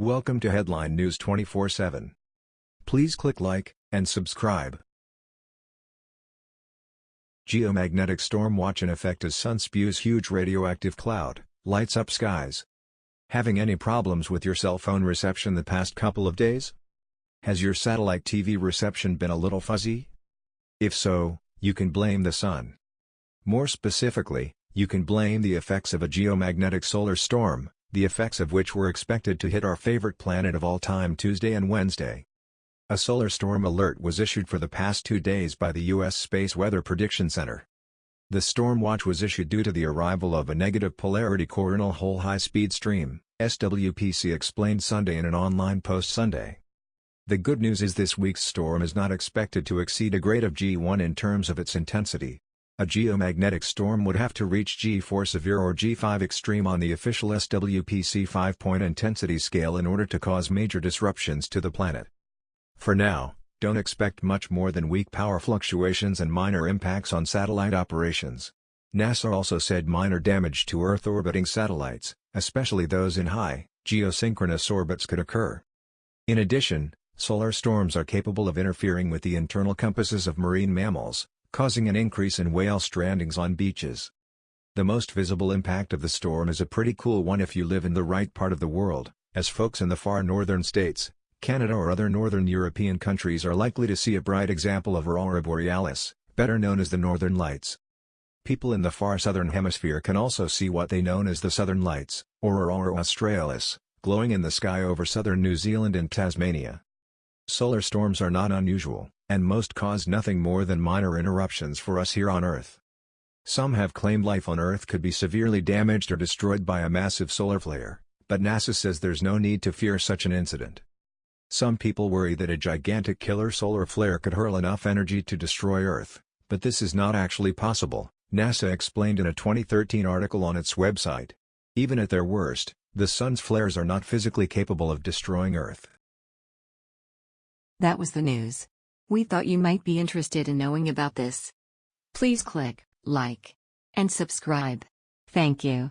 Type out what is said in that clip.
Welcome to Headline News 24/7. Please click like and subscribe. Geomagnetic storm watch in effect as sun spews huge radioactive cloud, lights up skies. Having any problems with your cell phone reception the past couple of days? Has your satellite TV reception been a little fuzzy? If so, you can blame the sun. More specifically, you can blame the effects of a geomagnetic solar storm, the effects of which were expected to hit our favorite planet of all time Tuesday and Wednesday. A solar storm alert was issued for the past two days by the U.S. Space Weather Prediction Center. The storm watch was issued due to the arrival of a negative polarity coronal hole high-speed stream, SWPC explained Sunday in an online post Sunday. The good news is this week's storm is not expected to exceed a grade of G1 in terms of its intensity. A geomagnetic storm would have to reach G4 severe or G5 extreme on the official SWPC 5-point intensity scale in order to cause major disruptions to the planet. For now, don't expect much more than weak power fluctuations and minor impacts on satellite operations. NASA also said minor damage to Earth-orbiting satellites, especially those in high, geosynchronous orbits could occur. In addition, solar storms are capable of interfering with the internal compasses of marine mammals, causing an increase in whale strandings on beaches. The most visible impact of the storm is a pretty cool one if you live in the right part of the world, as folks in the far northern states, Canada or other northern European countries are likely to see a bright example of aurora borealis, better known as the northern lights. People in the far southern hemisphere can also see what they known as the southern lights, or aurora australis, glowing in the sky over southern New Zealand and Tasmania. Solar storms are not unusual, and most cause nothing more than minor interruptions for us here on Earth. Some have claimed life on Earth could be severely damaged or destroyed by a massive solar flare, but NASA says there's no need to fear such an incident. Some people worry that a gigantic killer solar flare could hurl enough energy to destroy Earth, but this is not actually possible, NASA explained in a 2013 article on its website. Even at their worst, the sun's flares are not physically capable of destroying Earth. That was the news. We thought you might be interested in knowing about this. Please click like and subscribe. Thank you.